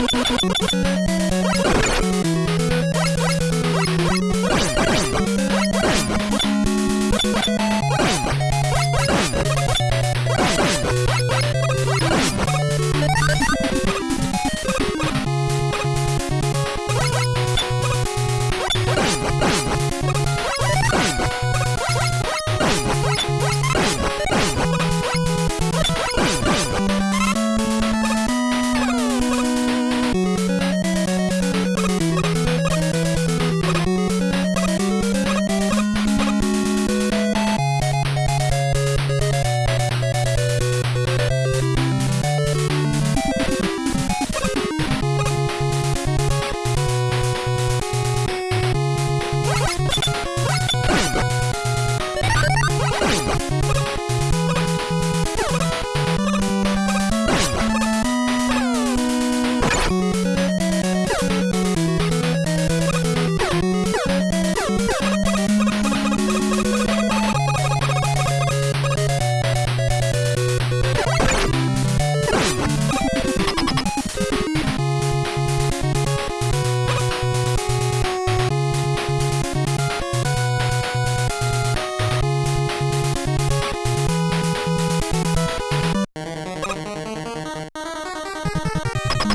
you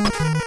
Thank you.